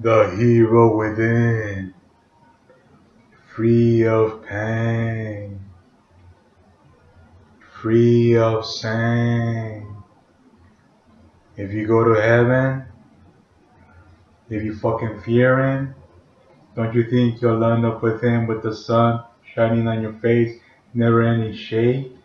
the hero within, free of pain, free of shame. If you go to heaven, if you fucking fear him, don't you think you'll end up with him with the sun shining on your face, never any shade?